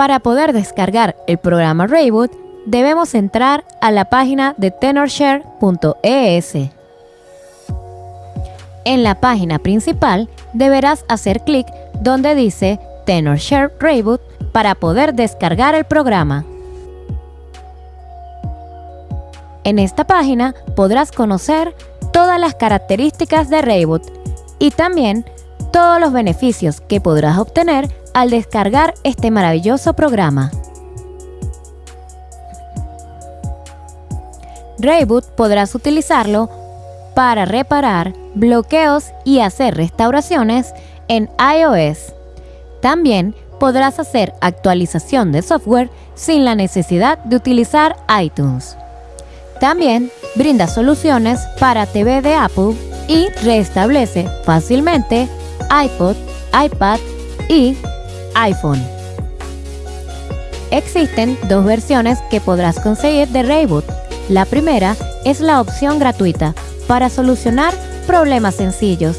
Para poder descargar el programa Rayboot, debemos entrar a la página de tenorshare.es. En la página principal deberás hacer clic donde dice Tenorshare Rayboot para poder descargar el programa. En esta página podrás conocer todas las características de Rayboot y también todos los beneficios que podrás obtener al descargar este maravilloso programa. Rayboot podrás utilizarlo para reparar bloqueos y hacer restauraciones en iOS. También podrás hacer actualización de software sin la necesidad de utilizar iTunes. También brinda soluciones para TV de Apple y restablece fácilmente iPod, iPad y iPhone. Existen dos versiones que podrás conseguir de Rayboot. La primera es la opción gratuita para solucionar problemas sencillos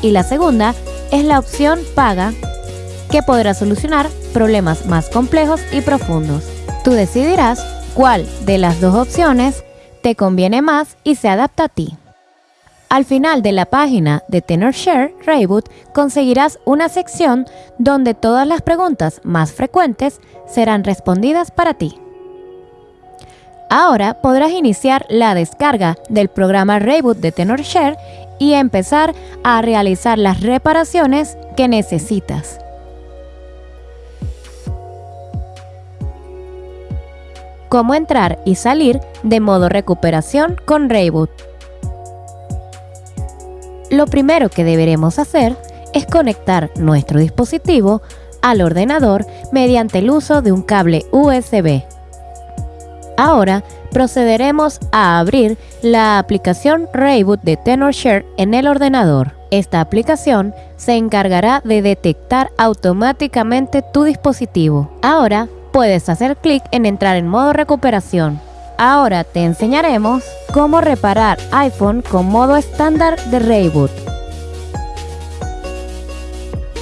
y la segunda es la opción paga que podrá solucionar problemas más complejos y profundos. Tú decidirás cuál de las dos opciones te conviene más y se adapta a ti. Al final de la página de TenorShare Rayboot conseguirás una sección donde todas las preguntas más frecuentes serán respondidas para ti. Ahora podrás iniciar la descarga del programa Rayboot de TenorShare y empezar a realizar las reparaciones que necesitas. Cómo entrar y salir de modo recuperación con Rayboot. Lo primero que deberemos hacer es conectar nuestro dispositivo al ordenador mediante el uso de un cable USB. Ahora procederemos a abrir la aplicación Rayboot de TenorShare en el ordenador. Esta aplicación se encargará de detectar automáticamente tu dispositivo. Ahora puedes hacer clic en entrar en modo recuperación. Ahora te enseñaremos cómo reparar iPhone con modo estándar de Rayboot.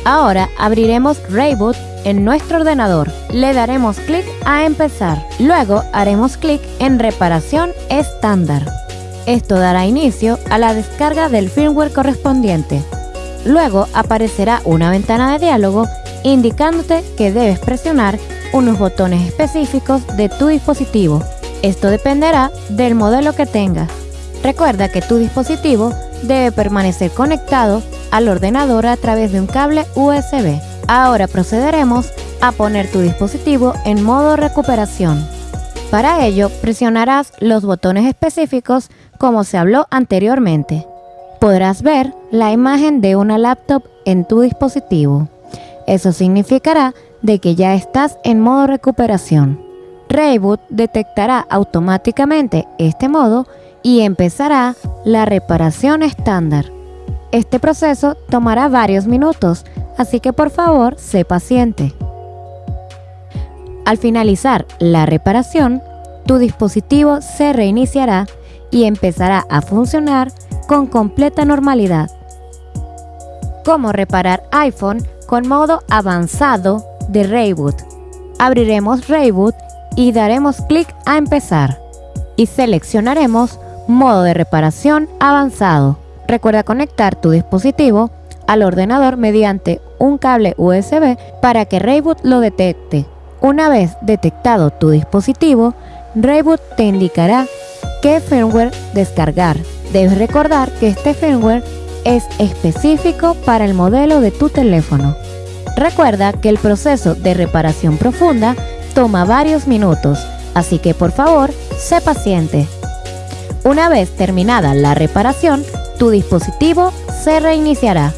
Ahora abriremos Rayboot en nuestro ordenador. Le daremos clic a empezar. Luego haremos clic en reparación estándar. Esto dará inicio a la descarga del firmware correspondiente. Luego aparecerá una ventana de diálogo indicándote que debes presionar unos botones específicos de tu dispositivo. Esto dependerá del modelo que tengas. Recuerda que tu dispositivo debe permanecer conectado al ordenador a través de un cable USB. Ahora procederemos a poner tu dispositivo en modo recuperación. Para ello, presionarás los botones específicos como se habló anteriormente. Podrás ver la imagen de una laptop en tu dispositivo. Eso significará de que ya estás en modo recuperación. Rayboot detectará automáticamente este modo y empezará la reparación estándar. Este proceso tomará varios minutos, así que por favor sé paciente. Al finalizar la reparación, tu dispositivo se reiniciará y empezará a funcionar con completa normalidad. ¿Cómo reparar iPhone con modo avanzado de Rayboot. Abriremos Rayboot y daremos clic a empezar y seleccionaremos modo de reparación avanzado. Recuerda conectar tu dispositivo al ordenador mediante un cable USB para que Rayboot lo detecte. Una vez detectado tu dispositivo, Rayboot te indicará qué firmware descargar. Debes recordar que este firmware es específico para el modelo de tu teléfono. Recuerda que el proceso de reparación profunda toma varios minutos, así que por favor, sé paciente. Una vez terminada la reparación, tu dispositivo se reiniciará.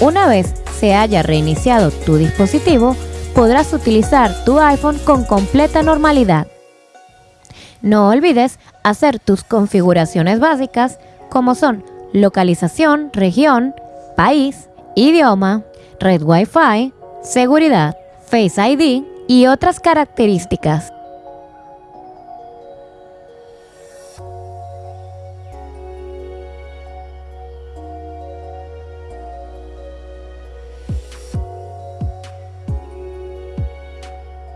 Una vez se haya reiniciado tu dispositivo, podrás utilizar tu iPhone con completa normalidad. No olvides hacer tus configuraciones básicas como son localización, región, país, idioma, red Wi-Fi, seguridad, Face ID y otras características.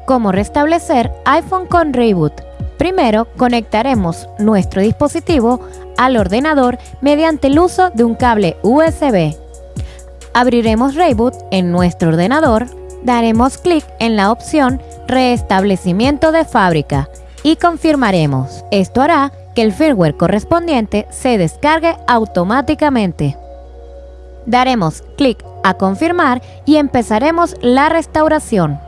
Cómo restablecer iPhone con Reboot. Primero, conectaremos nuestro dispositivo al ordenador mediante el uso de un cable USB. Abriremos Reboot en nuestro ordenador, daremos clic en la opción Restablecimiento de fábrica y confirmaremos. Esto hará que el firmware correspondiente se descargue automáticamente. Daremos clic a confirmar y empezaremos la restauración.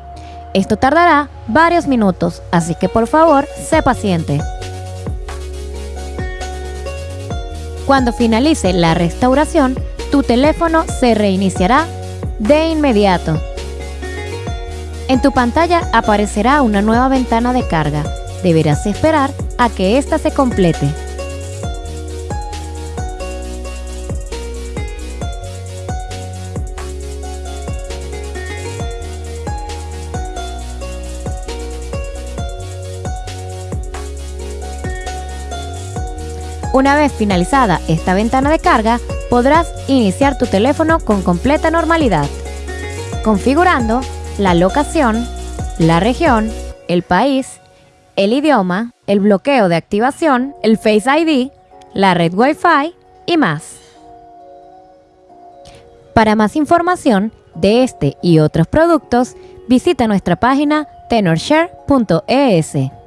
Esto tardará varios minutos, así que por favor, sé paciente. Cuando finalice la restauración, tu teléfono se reiniciará de inmediato. En tu pantalla aparecerá una nueva ventana de carga. Deberás esperar a que ésta se complete. Una vez finalizada esta ventana de carga, podrás iniciar tu teléfono con completa normalidad, configurando la locación, la región, el país, el idioma, el bloqueo de activación, el Face ID, la red Wi-Fi y más. Para más información de este y otros productos, visita nuestra página tenorshare.es.